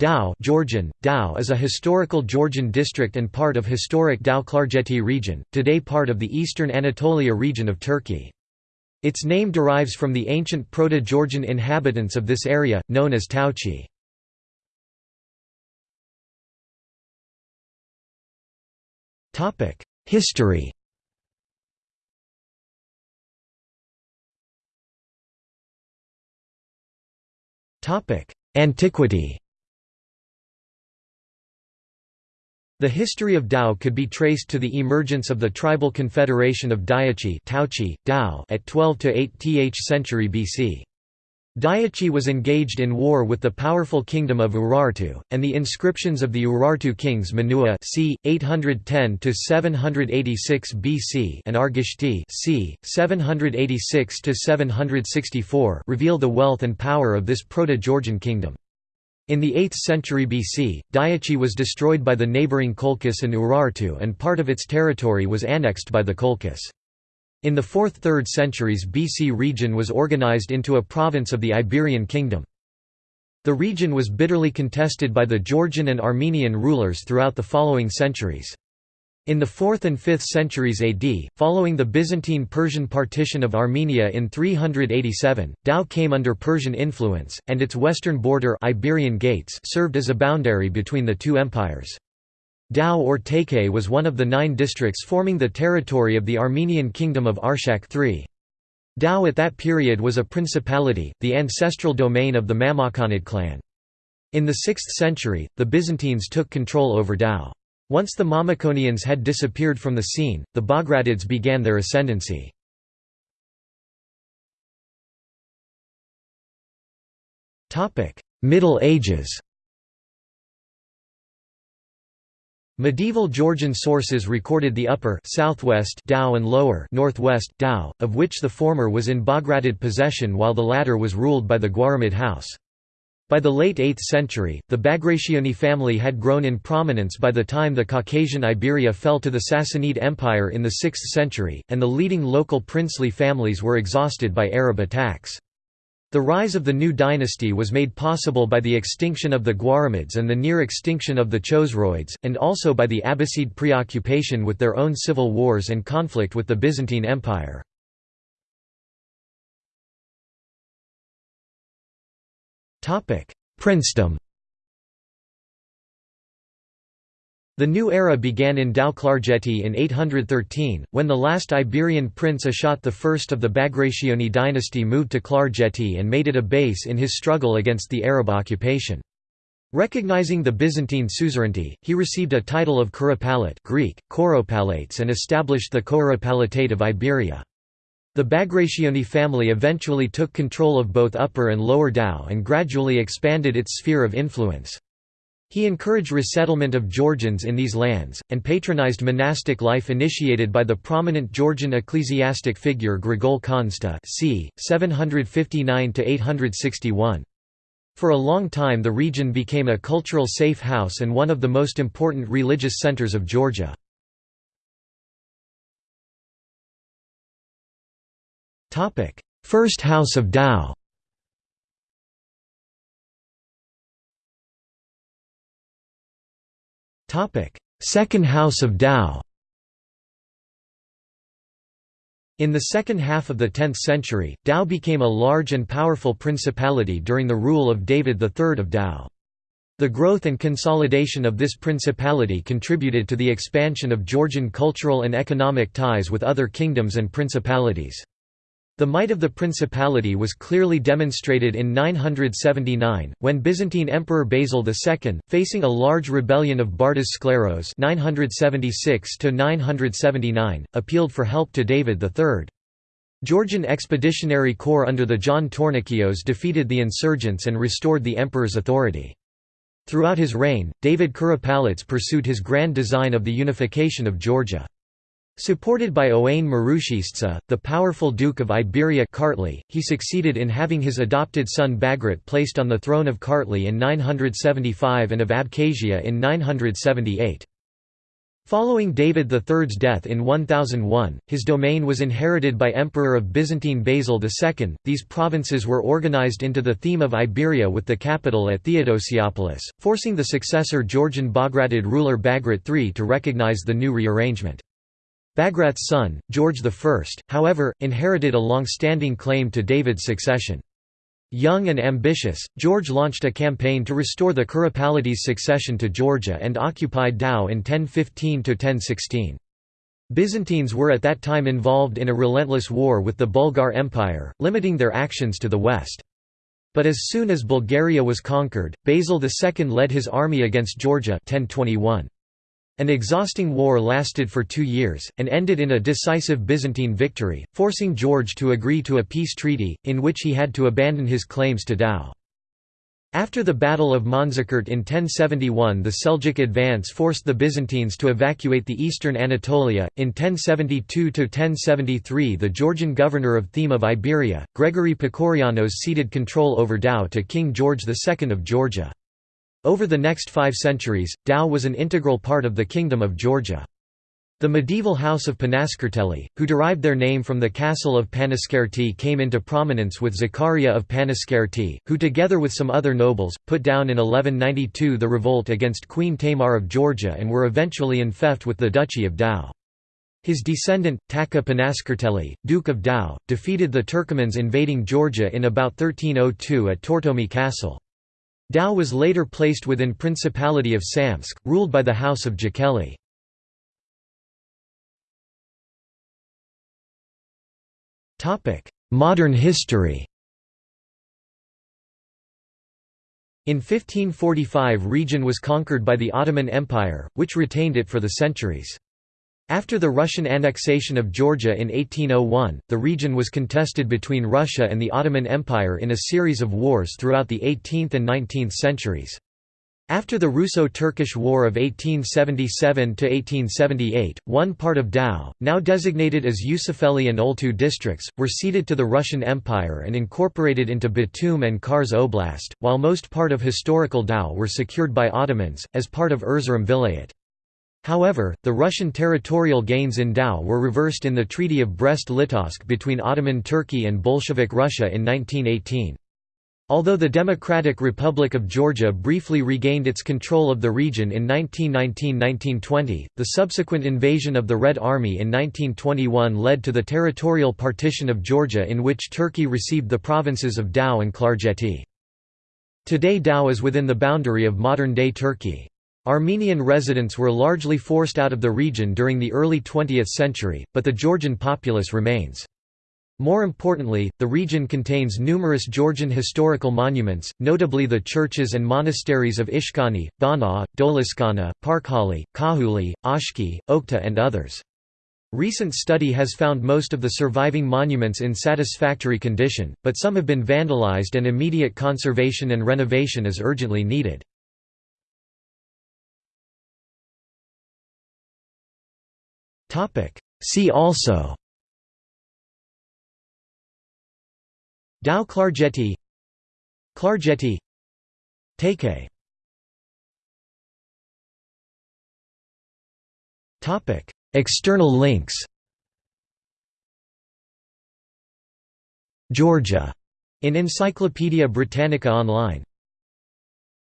Tao Georgian, Tao is a historical Georgian district and part of historic Tao-Klarjeti region, today part of the eastern Anatolia region of Turkey. Its name derives from the ancient Proto-Georgian inhabitants of this area, known as Taochi. History Antiquity The history of Tao could be traced to the emergence of the tribal confederation of Diachi at 12 to 8th century BC. Diachi was engaged in war with the powerful kingdom of Urartu, and the inscriptions of the Urartu kings Menua c. 810–786 BC and Argishti c. 786–764 reveal the wealth and power of this Proto-Georgian kingdom. In the 8th century BC, Diachi was destroyed by the neighbouring Colchis and Urartu and part of its territory was annexed by the Colchis. In the 4th–3rd centuries BC region was organized into a province of the Iberian kingdom. The region was bitterly contested by the Georgian and Armenian rulers throughout the following centuries. In the 4th and 5th centuries AD, following the Byzantine-Persian partition of Armenia in 387, Tao came under Persian influence, and its western border Iberian Gates served as a boundary between the two empires. Tao or Takei was one of the nine districts forming the territory of the Armenian kingdom of Arshak III. Tao at that period was a principality, the ancestral domain of the Mamakonid clan. In the 6th century, the Byzantines took control over Tao. Once the Mamikonians had disappeared from the scene, the Bagratids began their ascendancy. Middle Ages Medieval Georgian sources recorded the upper southwest Tao and lower northwest Tao, of which the former was in Bagratid possession while the latter was ruled by the Guaramid house. By the late 8th century, the Bagrationi family had grown in prominence by the time the Caucasian Iberia fell to the Sassanid Empire in the 6th century, and the leading local princely families were exhausted by Arab attacks. The rise of the new dynasty was made possible by the extinction of the Guaramids and the near extinction of the Chosroids, and also by the Abbasid preoccupation with their own civil wars and conflict with the Byzantine Empire. Princedom The new era began in Tao-Klarjeti in 813, when the last Iberian prince Ashot I of the Bagrationi dynasty moved to Klarjeti and made it a base in his struggle against the Arab occupation. Recognizing the Byzantine suzerainty, he received a title of Kuropalate Greek, Koropalates and established the Koropalatate of Iberia. The Bagrationi family eventually took control of both Upper and Lower Tao and gradually expanded its sphere of influence. He encouraged resettlement of Georgians in these lands, and patronized monastic life initiated by the prominent Georgian ecclesiastic figure Grigol Khanzta c. 759–861. For a long time the region became a cultural safe house and one of the most important religious centers of Georgia. First House of Tao Second House of Tao In the second half of the 10th century, Tao became a large and powerful principality during the rule of David III of Tao. The growth and consolidation of this principality contributed to the expansion of Georgian cultural and economic ties with other kingdoms and principalities. The might of the principality was clearly demonstrated in 979, when Byzantine Emperor Basil II, facing a large rebellion of Bardas Skleros 976 appealed for help to David III. Georgian Expeditionary Corps under the John Tornikios defeated the insurgents and restored the emperor's authority. Throughout his reign, David Kuropalates pursued his grand design of the unification of Georgia. Supported by Owain Marushistza, the powerful Duke of Iberia Kartli, he succeeded in having his adopted son Bagrat placed on the throne of Kartli in 975 and of Abkhazia in 978. Following David III's death in 1001, his domain was inherited by Emperor of Byzantine Basil II. These provinces were organized into the theme of Iberia with the capital at Theodosiopolis, forcing the successor Georgian Bagratid ruler Bagrat III to recognize the new rearrangement. Bagrat's son, George I, however, inherited a long-standing claim to David's succession. Young and ambitious, George launched a campaign to restore the Kuropalates succession to Georgia and occupied Tao in 1015–1016. Byzantines were at that time involved in a relentless war with the Bulgar Empire, limiting their actions to the west. But as soon as Bulgaria was conquered, Basil II led his army against Georgia 1021. An exhausting war lasted for two years, and ended in a decisive Byzantine victory, forcing George to agree to a peace treaty, in which he had to abandon his claims to Tao. After the Battle of Manzikert in 1071 the Seljuk advance forced the Byzantines to evacuate the eastern Anatolia. In 1072–1073 the Georgian governor of Theme of Iberia, Gregory Pakourianos ceded control over Tao to King George II of Georgia. Over the next five centuries, Tao was an integral part of the Kingdom of Georgia. The medieval house of Panaskerteli, who derived their name from the castle of Panaskerti came into prominence with Zakaria of Panaskerti, who together with some other nobles, put down in 1192 the revolt against Queen Tamar of Georgia and were eventually enfeoffed with the Duchy of Tao. His descendant, Taka Panaskerteli, Duke of Tao, defeated the Turkomans invading Georgia in about 1302 at Tortomi Castle. Tao was later placed within Principality of Samtskhe, ruled by the House of Jakeli. Modern history In 1545 region was conquered by the Ottoman Empire, which retained it for the centuries. After the Russian annexation of Georgia in 1801, the region was contested between Russia and the Ottoman Empire in a series of wars throughout the 18th and 19th centuries. After the Russo-Turkish War of 1877–1878, one part of Tao, now designated as Yusufeli and Oltu districts, were ceded to the Russian Empire and incorporated into Batum and Kars Oblast, while most part of historical Tao were secured by Ottomans, as part of Erzurum Vilayet. However, the Russian territorial gains in Tao were reversed in the Treaty of Brest-Litovsk between Ottoman Turkey and Bolshevik Russia in 1918. Although the Democratic Republic of Georgia briefly regained its control of the region in 1919–1920, the subsequent invasion of the Red Army in 1921 led to the territorial partition of Georgia in which Turkey received the provinces of Tao and Klarjeti. Today Tao is within the boundary of modern-day Turkey. Armenian residents were largely forced out of the region during the early 20th century, but the Georgian populace remains. More importantly, the region contains numerous Georgian historical monuments, notably the churches and monasteries of Ishkani, Bana, Doliskana, Parkhali, Khakhuli, Oshki, Okhta and others. Recent study has found most of the surviving monuments in satisfactory condition, but some have been vandalized and immediate conservation and renovation is urgently needed. See also. Tao Klarjeti Klarjeti Take Topic. External links. Georgia. In Encyclopaedia Britannica Online